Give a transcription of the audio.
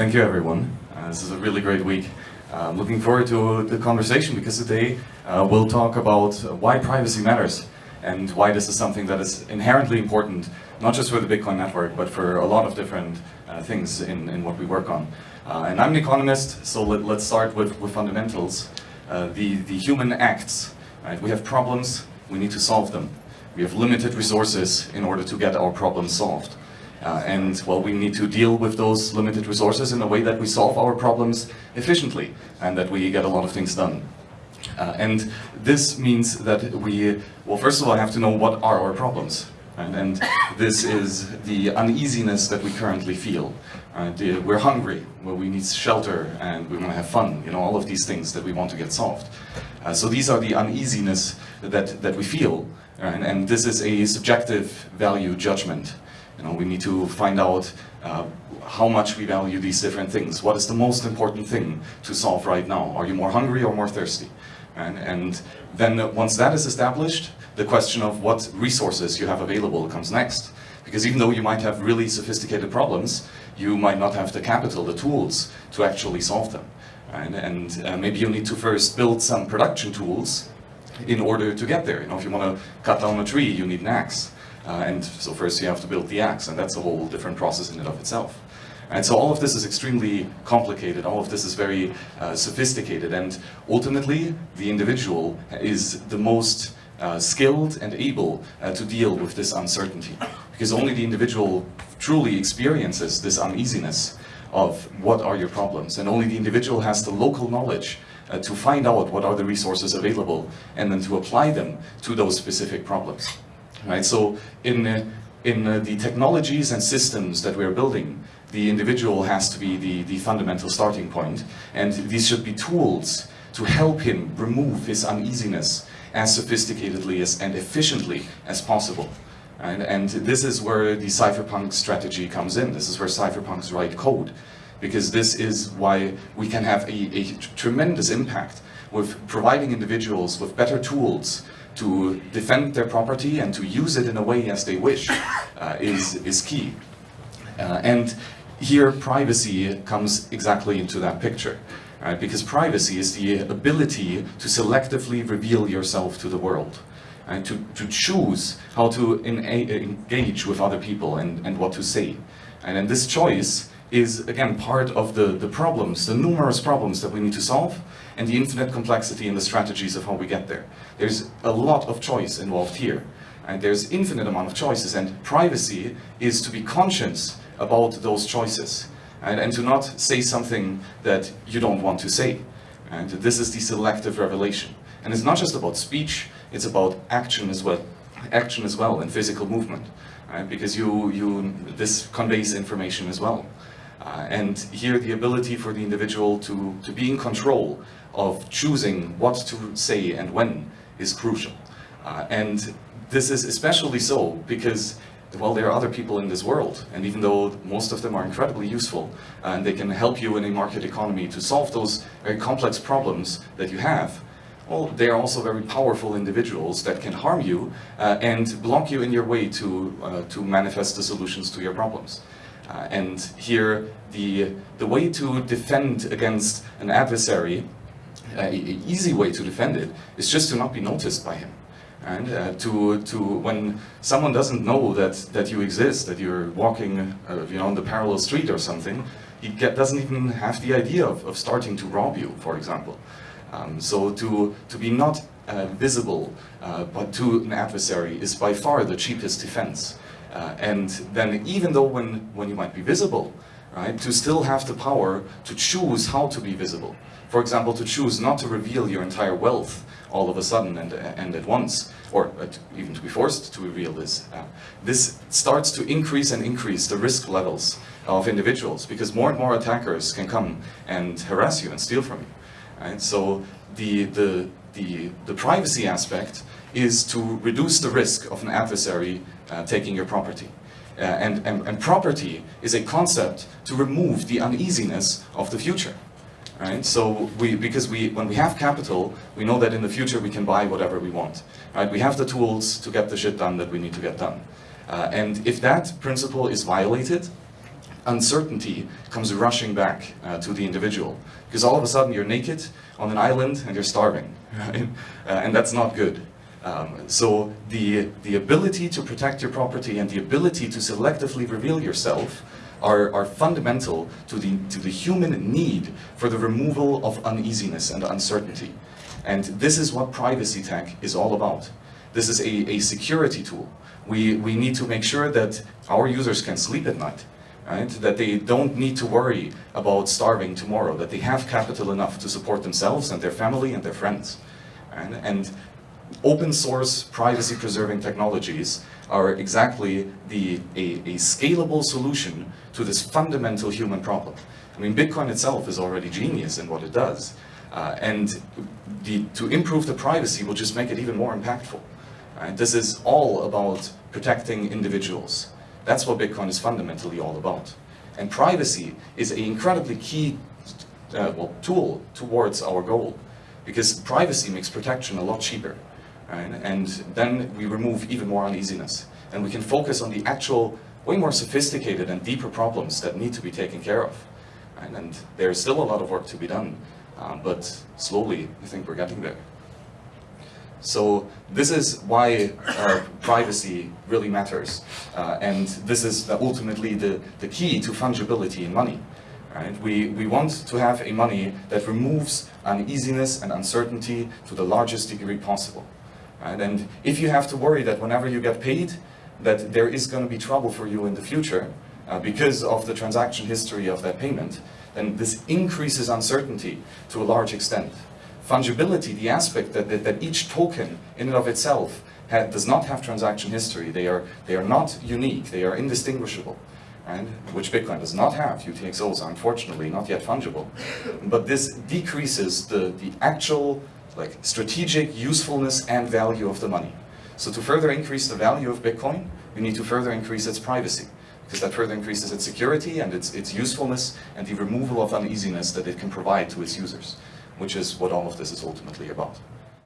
Thank you, everyone. Uh, this is a really great week. I'm looking forward to the conversation because today uh, we'll talk about why privacy matters and why this is something that is inherently important, not just for the Bitcoin network, but for a lot of different uh, things in, in what we work on. Uh, and I'm an economist, so let, us start with, with fundamentals. Uh, the, the human acts, right? We have problems, we need to solve them. We have limited resources in order to get our problems solved. Uh, and well, we need to deal with those limited resources in a way that we solve our problems efficiently and that we get a lot of things done. Uh, and this means that we, well, first of all, have to know what are our problems. And, and this is the uneasiness that we currently feel. Uh, the, we're hungry, well, we need shelter, and we want to have fun, you know, all of these things that we want to get solved. Uh, so these are the uneasiness that, that we feel, and, and this is a subjective value judgment. You know, we need to find out uh, how much we value these different things. What is the most important thing to solve right now? Are you more hungry or more thirsty? And, and then once that is established, the question of what resources you have available comes next. Because even though you might have really sophisticated problems, you might not have the capital, the tools, to actually solve them. And, and uh, maybe you need to first build some production tools in order to get there. You know, if you want to cut down a tree, you need an axe. Uh, and so first you have to build the axe, and that's a whole different process in and of itself. And so all of this is extremely complicated, all of this is very uh, sophisticated, and ultimately the individual is the most uh, skilled and able uh, to deal with this uncertainty. Because only the individual truly experiences this uneasiness of what are your problems, and only the individual has the local knowledge uh, to find out what are the resources available and then to apply them to those specific problems right? So in, in the technologies and systems that we're building, the individual has to be the, the fundamental starting point, and these should be tools to help him remove his uneasiness as sophisticatedly as, and efficiently as possible. And, and this is where the cypherpunk strategy comes in. This is where cypherpunks write code. Because this is why we can have a, a tremendous impact with providing individuals with better tools to defend their property and to use it in a way as they wish uh, is, is key. Uh, and here privacy comes exactly into that picture. Right? Because privacy is the ability to selectively reveal yourself to the world. and To, to choose how to engage with other people and, and what to say. And then this choice is, again, part of the, the problems, the numerous problems that we need to solve, and the infinite complexity and the strategies of how we get there. There's a lot of choice involved here. And there's infinite amount of choices, and privacy is to be conscious about those choices, and, and to not say something that you don't want to say. And this is the selective revelation. And it's not just about speech, it's about action as well, action as well, and physical movement. Right? Because you, you, this conveys information as well. Uh, and here the ability for the individual to, to be in control of choosing what to say and when is crucial. Uh, and this is especially so because well, there are other people in this world, and even though most of them are incredibly useful, and they can help you in a market economy to solve those very complex problems that you have, well, they are also very powerful individuals that can harm you uh, and block you in your way to, uh, to manifest the solutions to your problems. Uh, and here, the, the way to defend against an adversary, uh, an easy way to defend it, is just to not be noticed by him. And uh, to, to when someone doesn't know that, that you exist, that you're walking uh, you know, on the parallel street or something, he get, doesn't even have the idea of, of starting to rob you, for example. Um, so to, to be not uh, visible uh, but to an adversary is by far the cheapest defense. Uh, and then even though when, when you might be visible, right, to still have the power to choose how to be visible. For example, to choose not to reveal your entire wealth all of a sudden and, and at once, or uh, even to be forced to reveal this. Uh, this starts to increase and increase the risk levels of individuals because more and more attackers can come and harass you and steal from you. Right? So the, the, the, the privacy aspect is to reduce the risk of an adversary uh, taking your property. Uh, and, and, and property is a concept to remove the uneasiness of the future. Right? So we, because we, when we have capital, we know that in the future we can buy whatever we want. Right? We have the tools to get the shit done that we need to get done. Uh, and if that principle is violated, uncertainty comes rushing back uh, to the individual. Because all of a sudden you're naked on an island and you're starving, right? Uh, and that's not good. Um, so the, the ability to protect your property and the ability to selectively reveal yourself are, are fundamental to the, to the human need for the removal of uneasiness and uncertainty. And this is what privacy tech is all about. This is a, a security tool. We, we need to make sure that our users can sleep at night, right? That they don't need to worry about starving tomorrow, that they have capital enough to support themselves and their family and their friends. And open source privacy preserving technologies are exactly the, a, a scalable solution to this fundamental human problem. I mean, Bitcoin itself is already genius in what it does. Uh, and the, to improve the privacy will just make it even more impactful. Right? This is all about protecting individuals. That's what Bitcoin is fundamentally all about. And privacy is an incredibly key uh, well, tool towards our goal because privacy makes protection a lot cheaper. Right? And then we remove even more uneasiness. And we can focus on the actual, way more sophisticated and deeper problems that need to be taken care of. Right? And there's still a lot of work to be done, um, but slowly I think we're getting there. So this is why uh, privacy really matters. Uh, and this is ultimately the, the key to fungibility in money. Right? We, we want to have a money that removes uneasiness and uncertainty to the largest degree possible. Right? And if you have to worry that whenever you get paid, that there is going to be trouble for you in the future uh, because of the transaction history of that payment, then this increases uncertainty to a large extent fungibility, the aspect that, that, that each token in and of itself does not have transaction history. They are, they are not unique, they are indistinguishable. Right? Which Bitcoin does not have. UTXOs are unfortunately not yet fungible. But this decreases the, the actual like strategic usefulness and value of the money. So to further increase the value of Bitcoin, we need to further increase its privacy because that further increases its security and its, its usefulness and the removal of uneasiness that it can provide to its users which is what all of this is ultimately about.